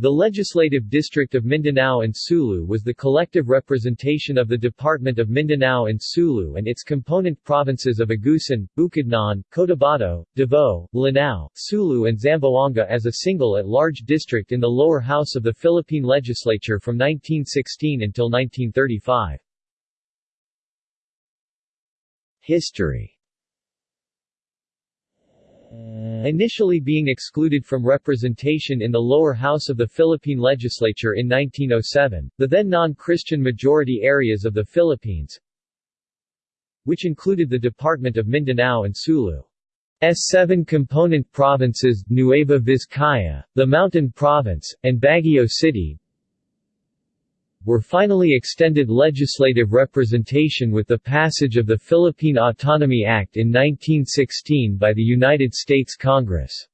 The Legislative District of Mindanao and Sulu was the collective representation of the Department of Mindanao and Sulu and its component provinces of Agusan, Bukidnon, Cotabato, Davao, Lanao, Sulu and Zamboanga as a single at-large district in the lower house of the Philippine legislature from 1916 until 1935. History Initially being excluded from representation in the lower house of the Philippine legislature in 1907, the then non-Christian majority areas of the Philippines, which included the Department of Mindanao and Sulu. S seven component provinces, Nueva Vizcaya, the Mountain Province, and Baguio City, were finally extended legislative representation with the passage of the Philippine Autonomy Act in 1916 by the United States Congress.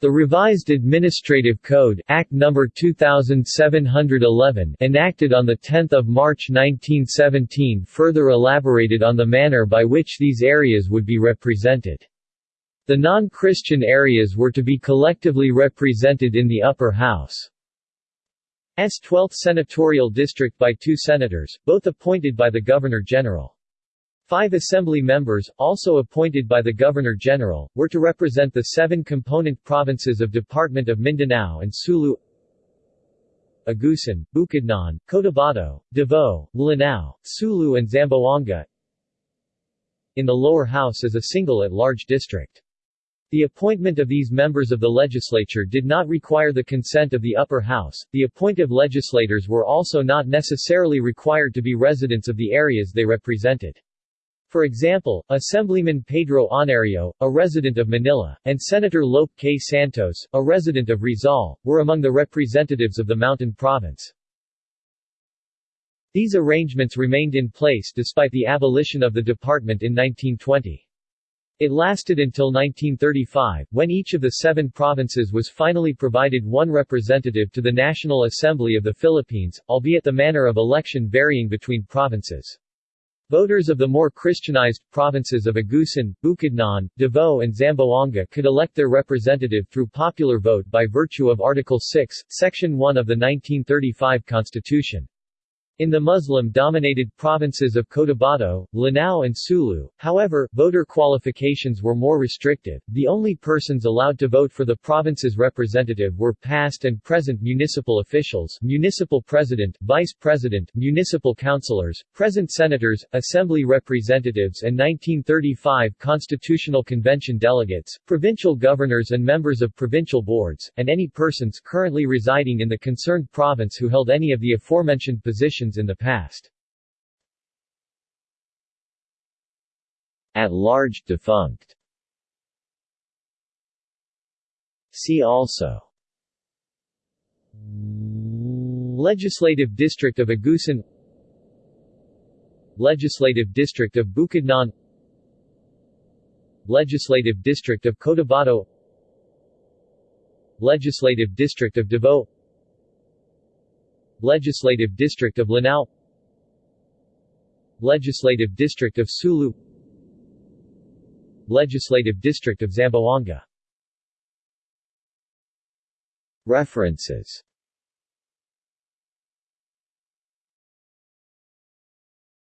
The revised Administrative Code Act No. 2711 enacted on 10 March 1917 further elaborated on the manner by which these areas would be represented. The non-Christian areas were to be collectively represented in the upper house. S 12th senatorial district by two senators, both appointed by the Governor-General. Five assembly members, also appointed by the Governor-General, were to represent the seven component provinces of Department of Mindanao and Sulu Agusan, Bukidnon, Cotabato, Davao, Lanao, Sulu and Zamboanga in the lower house as a single at-large district. The appointment of these members of the legislature did not require the consent of the upper house. The appointive legislators were also not necessarily required to be residents of the areas they represented. For example, Assemblyman Pedro Aunario, a resident of Manila, and Senator Lope K. Santos, a resident of Rizal, were among the representatives of the Mountain Province. These arrangements remained in place despite the abolition of the department in 1920. It lasted until 1935, when each of the seven provinces was finally provided one representative to the National Assembly of the Philippines, albeit the manner of election varying between provinces. Voters of the more Christianized provinces of Agusan, Bukidnon, Davao and Zamboanga could elect their representative through popular vote by virtue of Article 6, Section 1 of the 1935 Constitution. In the Muslim-dominated provinces of Cotabato, Lanao and Sulu, however, voter qualifications were more restrictive. The only persons allowed to vote for the province's representative were past and present municipal officials, municipal president, vice president, municipal councilors, present senators, assembly representatives and 1935 Constitutional Convention delegates, provincial governors and members of provincial boards, and any persons currently residing in the concerned province who held any of the aforementioned positions in the past. At large defunct. See also. Legislative District of Agusan. Legislative District of Bukidnon. Legislative District of Cotabato. Legislative District of Davao Legislative District of Lanao. Legislative District of Sulu. Legislative District of Zamboanga. References